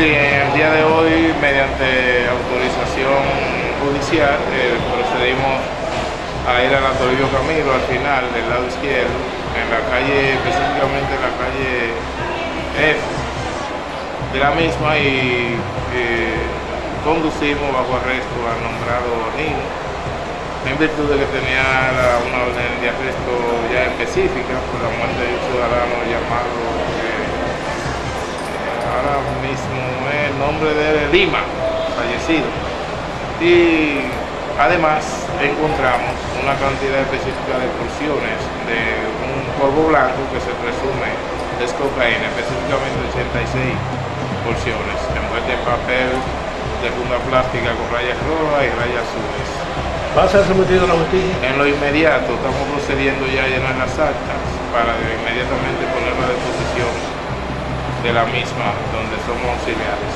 Sí, el día de hoy, mediante autorización judicial, eh, procedimos a ir a la Toribio Camilo al final, del lado izquierdo, en la calle, específicamente en la calle F de la misma y eh, conducimos bajo arresto al nombrado Nino, en virtud de que tenía una orden de arresto ya específica por la muerte de un ciudadano nombre de Lima, fallecido. Y además encontramos una cantidad específica de porciones de un polvo blanco que se presume es cocaína, específicamente 86 porciones, envuelta en papel de funda plástica con rayas rojas y rayas azules. ¿Va a ser sometido a la justicia? En lo inmediato estamos procediendo ya a llenar las actas para inmediatamente ponerlo a disposición de la misma donde somos auxiliares.